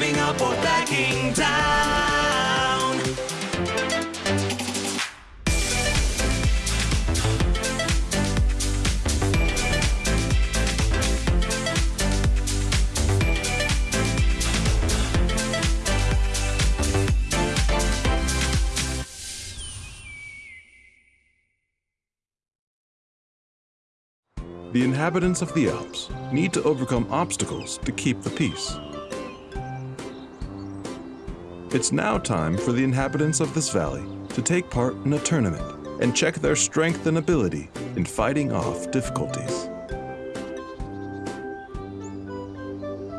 giving up or backing down. The inhabitants of the Alps need to overcome obstacles to keep the peace. It's now time for the inhabitants of this valley to take part in a tournament and check their strength and ability in fighting off difficulties.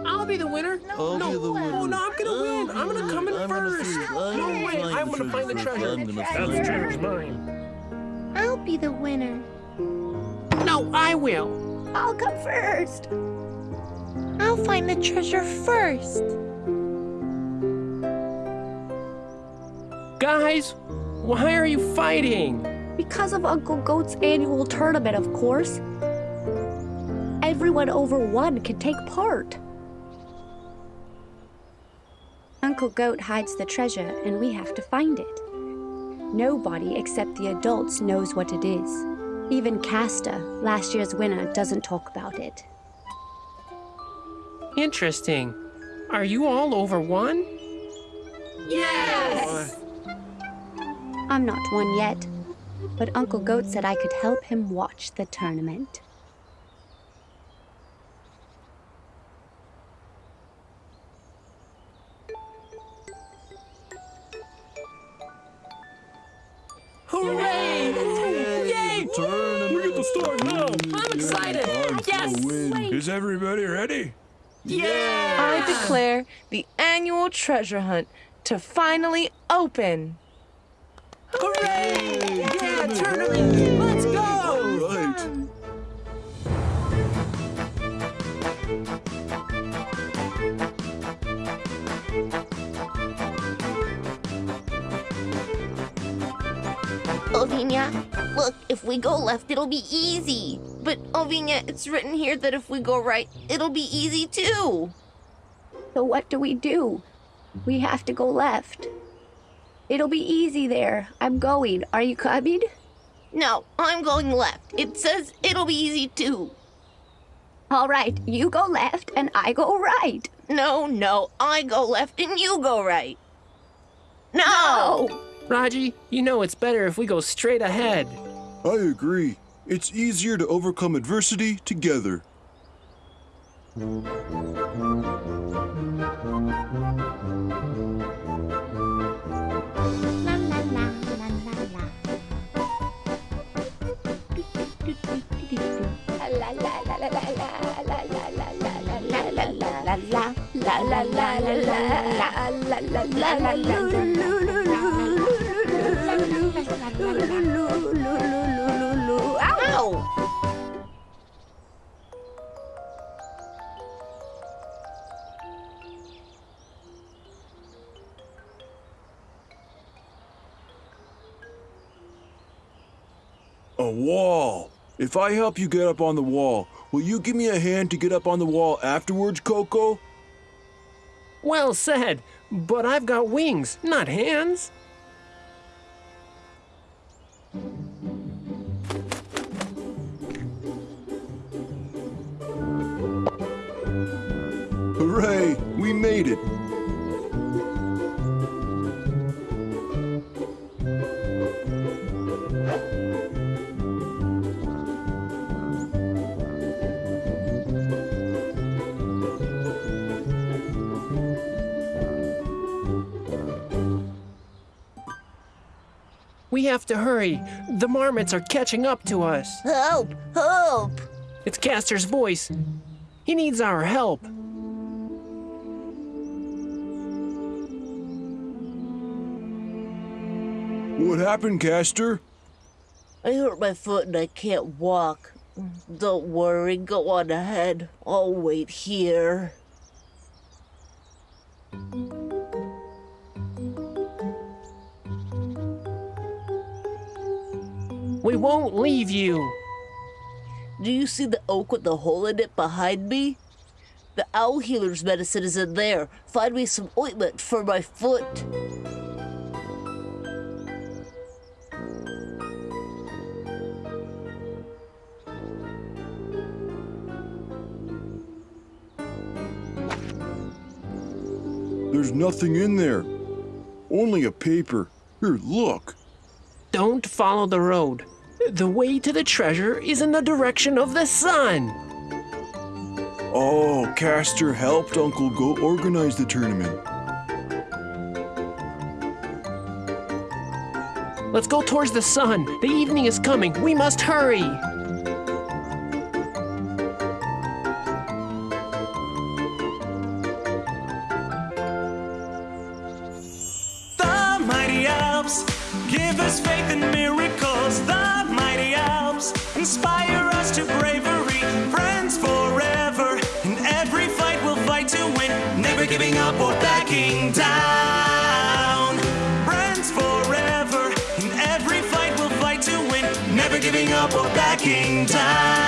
I'll be the winner. I'll no, be the winner. Oh, no, I'm gonna win. I'm gonna come in I'm gonna first. I'm no way. I'm gonna find the treasure. treasure. I'm gonna That find the treasure's mine. I'll be the winner. No, I will. I'll come first. I'll find the treasure first. Guys, why are you fighting? Because of Uncle Goat's annual tournament, of course. Everyone over one can take part. Uncle Goat hides the treasure, and we have to find it. Nobody except the adults knows what it is. Even Castor, last year's winner, doesn't talk about it. Interesting. Are you all over one? Yes! I'm not one yet, but Uncle Goat said I could help him watch the tournament. Hooray! Yay! We get to start now. I'm excited. Yes. Is everybody ready? I declare the annual treasure hunt to finally open. Hooray! Yeah, tournament. Let's go. All right. Ovinia, look, if we go left, it'll be easy. But, Ovinia, it's written here that if we go right, it'll be easy too. So what do we do? We have to go left. It'll be easy there. I'm going. Are you coming? No, I'm going left. It says it'll be easy too. All right, you go left and I go right. No, no, I go left and you go right. No! Raji, you know it's better if we go straight ahead. I agree. It's easier to overcome adversity together. La la la la la la. La la la la la wall. If I help you get up on the wall, will you give me a hand to get up on the wall afterwards, Coco? Well said, but I've got wings, not hands. Hooray! We made it! We have to hurry. The marmots are catching up to us. Help! Help! It's Castor's voice. He needs our help. What happened, Castor? I hurt my foot and I can't walk. Don't worry, go on ahead. I'll wait here. We won't leave you. Do you see the oak with the hole in it behind me? The owl healer's medicine is in there. Find me some ointment for my foot. There's nothing in there. Only a paper. Here, look. Don't follow the road. The way to the treasure is in the direction of the sun. Oh, Castor helped Uncle Goat organize the tournament. Let's go towards the sun. The evening is coming. We must hurry. The mighty Alps give us faith in miracles. The mighty Alps inspire us to bravery. Friends forever. In every fight, we'll fight to win. Never giving up or backing down. Friends forever. In every fight, we'll fight to win. Never giving up or backing down.